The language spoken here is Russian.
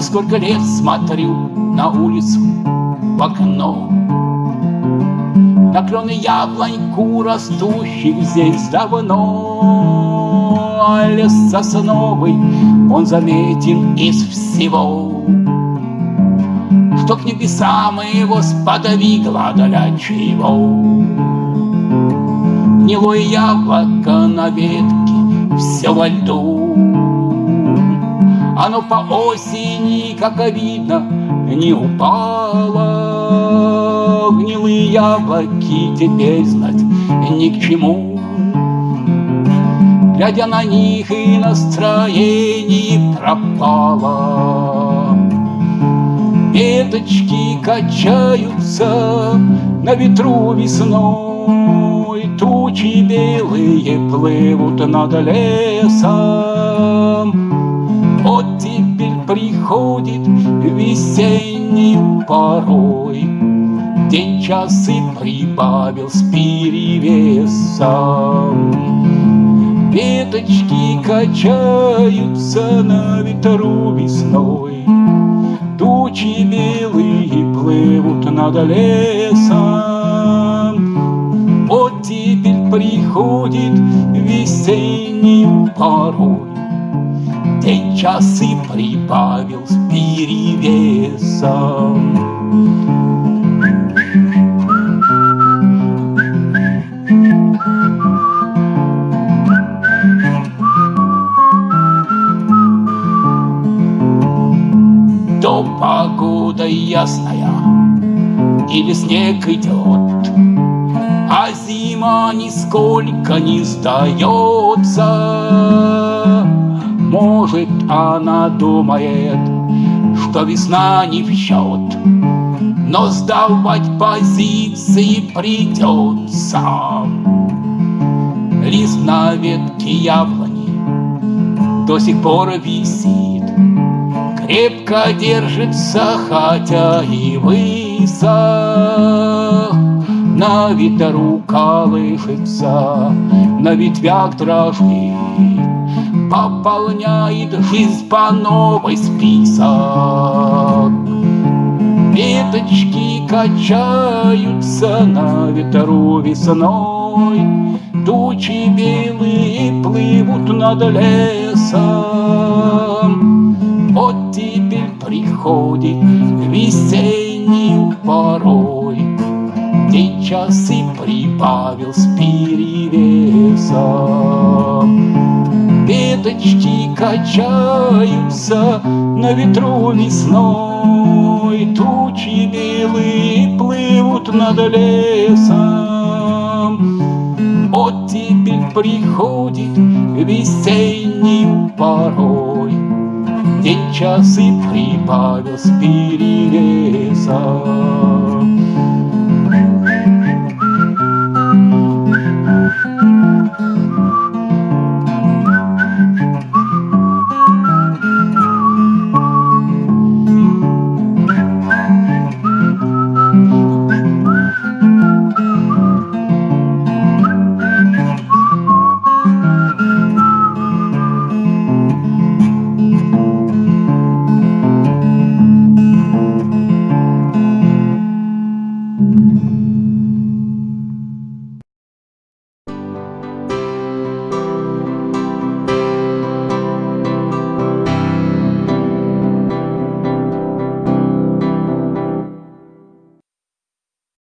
сколько лет смотрю на улицу в окно. На клены яблоньку, растущих здесь давно А лес сосновый, он заметен из всего. Что к небесам его сподвигло для чего Гнилое яблоко на ветке, все во льду Оно по осени, как видно, не упало. Гнилые яблоки теперь знать ни к чему. Глядя на них и настроение пропало. Веточки качаются на ветру весной. Тучи белые плывут над лесом приходит весеннюю порой. День часы прибавил с перевесом. Веточки качаются на ветру весной. Тучи белые плывут над лесом. Приходит весеннюю порой. День часы прибавил с перевесом. То погода ясная, или снег идет, а зима нисколько не сдается. Может, она думает, что весна не в счет, Но сдавать позиции придется. Лист на ветке яблони до сих пор висит, Крепко держится, хотя и высох. На ветру колышется, на ветвях дрожит, Пополняет жизнь по новой список. Веточки качаются на ветру весной, Тучи белые плывут над лесом. Вот теперь приходит весеннюю порой, День часы прибавил с перевесом. Веточки качаются на ветру весной, Тучи белые плывут над лесом. Вот теперь приходит весеннюю порой, День часы прибавил с перевесом.